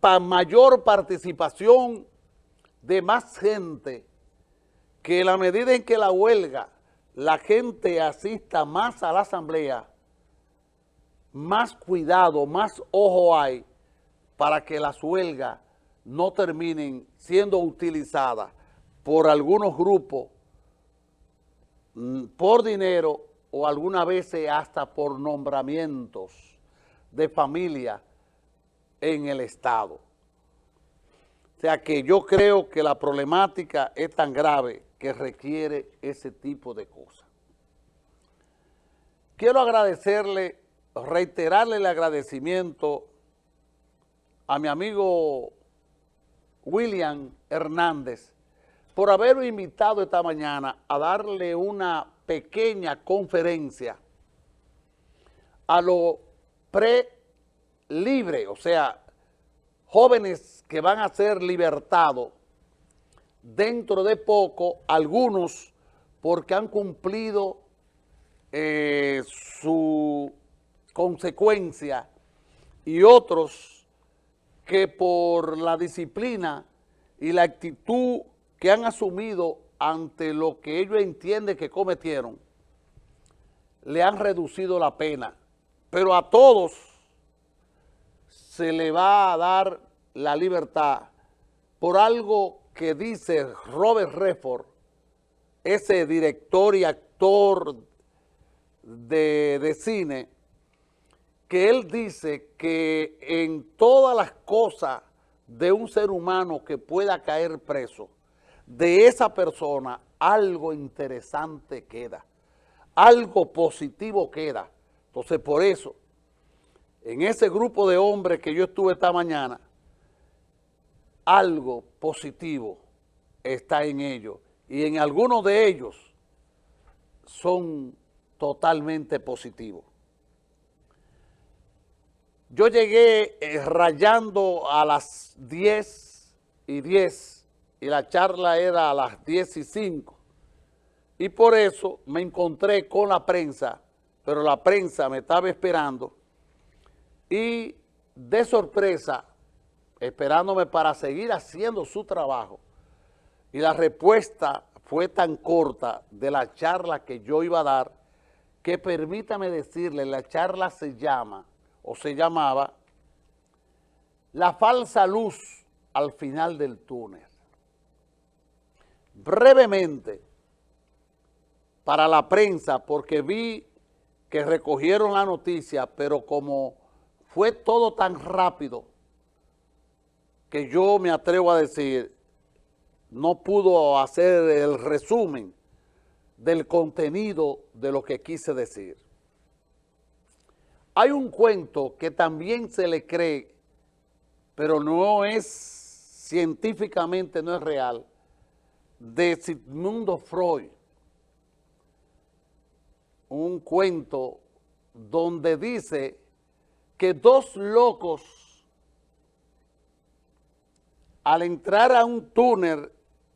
para mayor participación de más gente, que la medida en que la huelga, la gente asista más a la asamblea, más cuidado, más ojo hay para que las huelgas no terminen siendo utilizadas por algunos grupos mm, por dinero o algunas veces hasta por nombramientos de familia en el Estado. O sea que yo creo que la problemática es tan grave que requiere ese tipo de cosas. Quiero agradecerle, reiterarle el agradecimiento a mi amigo William Hernández por haberme invitado esta mañana a darle una pequeña conferencia a lo pre-libre, o sea, jóvenes que van a ser libertados dentro de poco, algunos porque han cumplido eh, su consecuencia y otros que por la disciplina y la actitud que han asumido ante lo que ellos entienden que cometieron, le han reducido la pena. Pero a todos se le va a dar la libertad por algo que dice Robert Redford, ese director y actor de, de cine, que él dice que en todas las cosas de un ser humano que pueda caer preso, de esa persona algo interesante queda, algo positivo queda. Entonces, por eso, en ese grupo de hombres que yo estuve esta mañana, algo positivo está en ellos. Y en algunos de ellos son totalmente positivos. Yo llegué eh, rayando a las 10 y 10 y la charla era a las 10 y 5. Y por eso me encontré con la prensa, pero la prensa me estaba esperando y de sorpresa, esperándome para seguir haciendo su trabajo. Y la respuesta fue tan corta de la charla que yo iba a dar, que permítame decirle, la charla se llama, o se llamaba, La falsa luz al final del túnel. Brevemente, para la prensa, porque vi que recogieron la noticia, pero como fue todo tan rápido que yo me atrevo a decir, no pudo hacer el resumen del contenido de lo que quise decir. Hay un cuento que también se le cree, pero no es científicamente, no es real, de Sigmundo Freud. Un cuento donde dice que dos locos al entrar a un túnel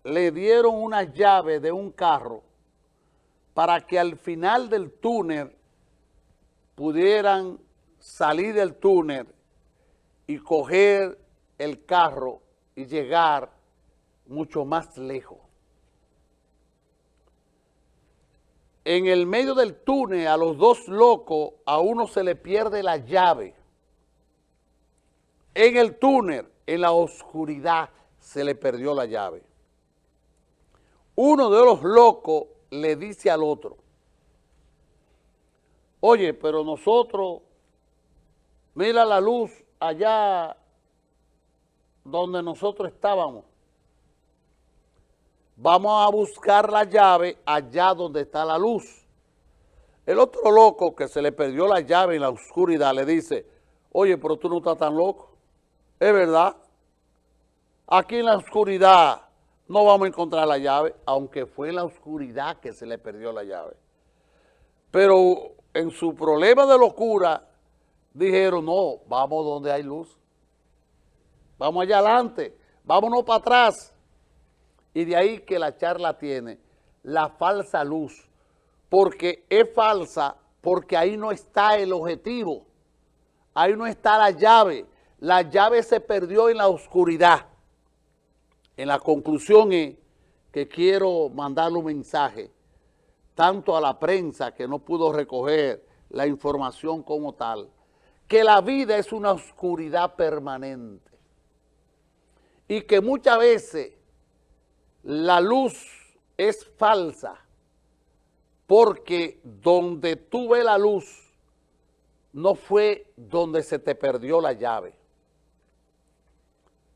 le dieron una llave de un carro para que al final del túnel pudieran salir del túnel y coger el carro y llegar mucho más lejos. En el medio del túnel a los dos locos, a uno se le pierde la llave. En el túnel, en la oscuridad, se le perdió la llave. Uno de los locos le dice al otro, oye, pero nosotros, mira la luz allá donde nosotros estábamos. Vamos a buscar la llave allá donde está la luz. El otro loco que se le perdió la llave en la oscuridad le dice, oye, pero tú no estás tan loco. Es verdad. Aquí en la oscuridad no vamos a encontrar la llave, aunque fue en la oscuridad que se le perdió la llave. Pero en su problema de locura, dijeron, no, vamos donde hay luz. Vamos allá adelante, vámonos para atrás. Y de ahí que la charla tiene la falsa luz, porque es falsa porque ahí no está el objetivo, ahí no está la llave. la llave se perdió en la oscuridad. En la conclusión es que quiero mandarle un mensaje, tanto a la prensa que no pudo recoger la información como tal, que la vida es una oscuridad permanente y que muchas veces la luz es falsa porque donde tú ves la luz no fue donde se te perdió la llave.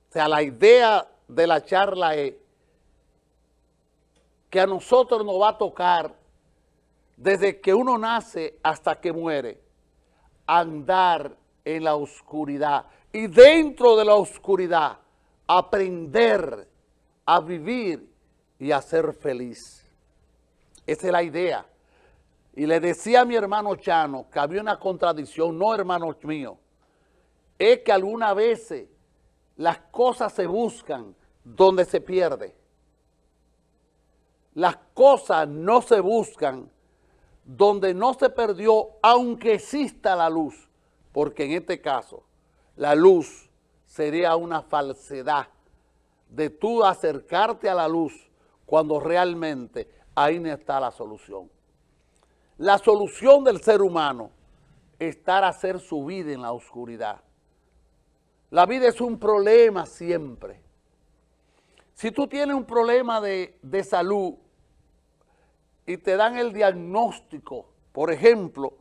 O sea, la idea de la charla es que a nosotros nos va a tocar desde que uno nace hasta que muere, andar en la oscuridad y dentro de la oscuridad aprender a vivir y a ser feliz. Esa es la idea. Y le decía a mi hermano Chano que había una contradicción, no hermanos míos, es que algunas veces las cosas se buscan donde se pierde. Las cosas no se buscan donde no se perdió, aunque exista la luz, porque en este caso la luz sería una falsedad de tú acercarte a la luz cuando realmente ahí no está la solución. La solución del ser humano es estar a hacer su vida en la oscuridad. La vida es un problema siempre. Si tú tienes un problema de, de salud y te dan el diagnóstico, por ejemplo,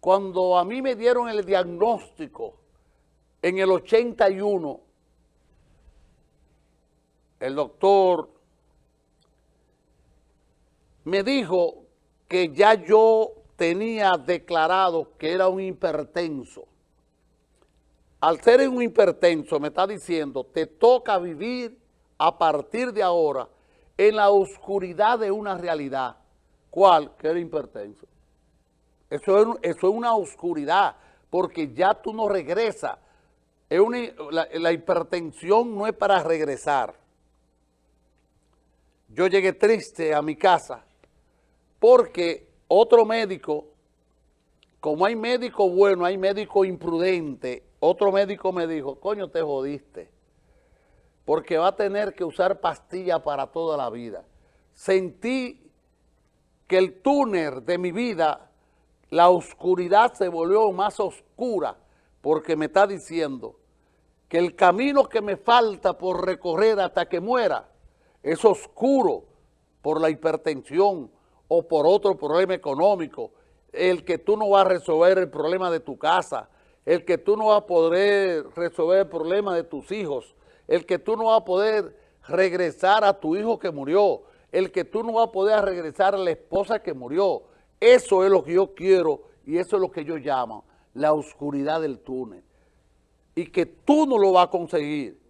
cuando a mí me dieron el diagnóstico en el 81, el doctor me dijo que ya yo tenía declarado que era un hipertenso. Al ser un hipertenso me está diciendo, te toca vivir a partir de ahora en la oscuridad de una realidad. ¿Cuál? Que era hipertenso. Eso es, eso es una oscuridad, porque ya tú no regresas. Es la hipertensión no es para regresar. Yo llegué triste a mi casa porque otro médico, como hay médico bueno, hay médico imprudente, otro médico me dijo, coño, te jodiste, porque va a tener que usar pastillas para toda la vida. Sentí que el túnel de mi vida, la oscuridad se volvió más oscura, porque me está diciendo que el camino que me falta por recorrer hasta que muera es oscuro por la hipertensión, o por otro problema económico, el que tú no vas a resolver el problema de tu casa, el que tú no vas a poder resolver el problema de tus hijos, el que tú no vas a poder regresar a tu hijo que murió, el que tú no vas a poder regresar a la esposa que murió. Eso es lo que yo quiero y eso es lo que yo llamo la oscuridad del túnel. Y que tú no lo vas a conseguir.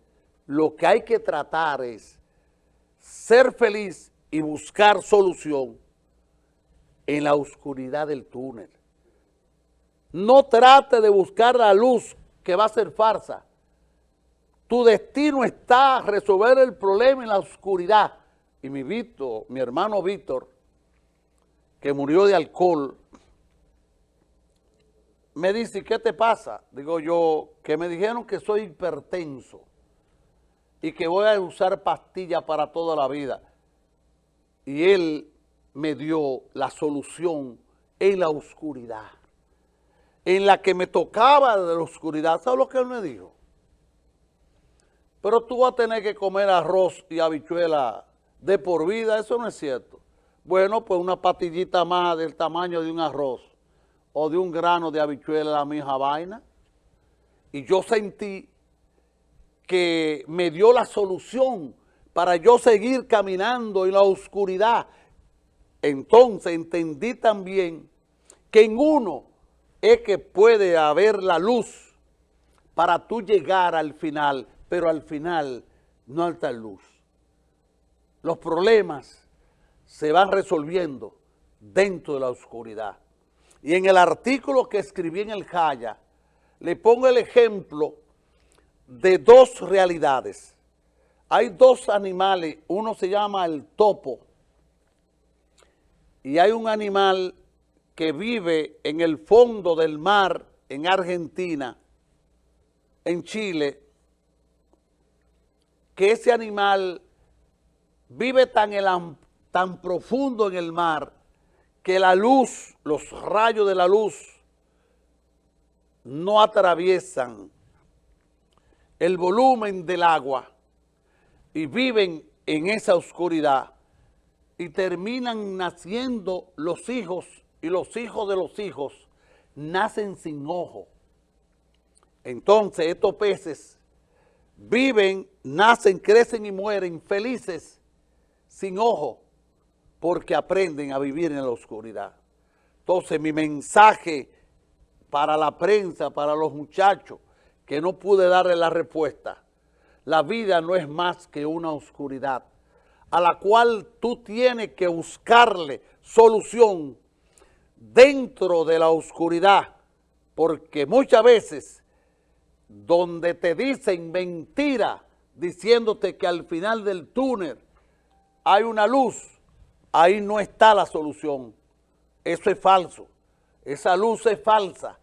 Lo que hay que tratar es ser feliz y buscar solución en la oscuridad del túnel. No trate de buscar la luz que va a ser farsa. Tu destino está a resolver el problema en la oscuridad. Y mi Víctor, mi hermano Víctor, que murió de alcohol, me dice, ¿qué te pasa? Digo yo, que me dijeron que soy hipertenso y que voy a usar pastillas para toda la vida. Y él me dio la solución en la oscuridad, en la que me tocaba de la oscuridad. ¿Sabes lo que él me dijo? Pero tú vas a tener que comer arroz y habichuela de por vida, eso no es cierto. Bueno, pues una patillita más del tamaño de un arroz o de un grano de habichuela, la misma vaina. Y yo sentí que me dio la solución para yo seguir caminando en la oscuridad entonces entendí también que en uno es que puede haber la luz para tú llegar al final, pero al final no alta luz. Los problemas se van resolviendo dentro de la oscuridad. Y en el artículo que escribí en el Jaya, le pongo el ejemplo de dos realidades. Hay dos animales, uno se llama el topo, y hay un animal que vive en el fondo del mar en Argentina en Chile que ese animal vive tan, tan profundo en el mar que la luz, los rayos de la luz no atraviesan el volumen del agua y viven en esa oscuridad y terminan naciendo los hijos y los hijos de los hijos nacen sin ojo. Entonces estos peces viven, nacen, crecen y mueren felices sin ojo porque aprenden a vivir en la oscuridad. Entonces mi mensaje para la prensa, para los muchachos, que no pude darle la respuesta, la vida no es más que una oscuridad a la cual tú tienes que buscarle solución dentro de la oscuridad, porque muchas veces donde te dicen mentira, diciéndote que al final del túnel hay una luz, ahí no está la solución. Eso es falso. Esa luz es falsa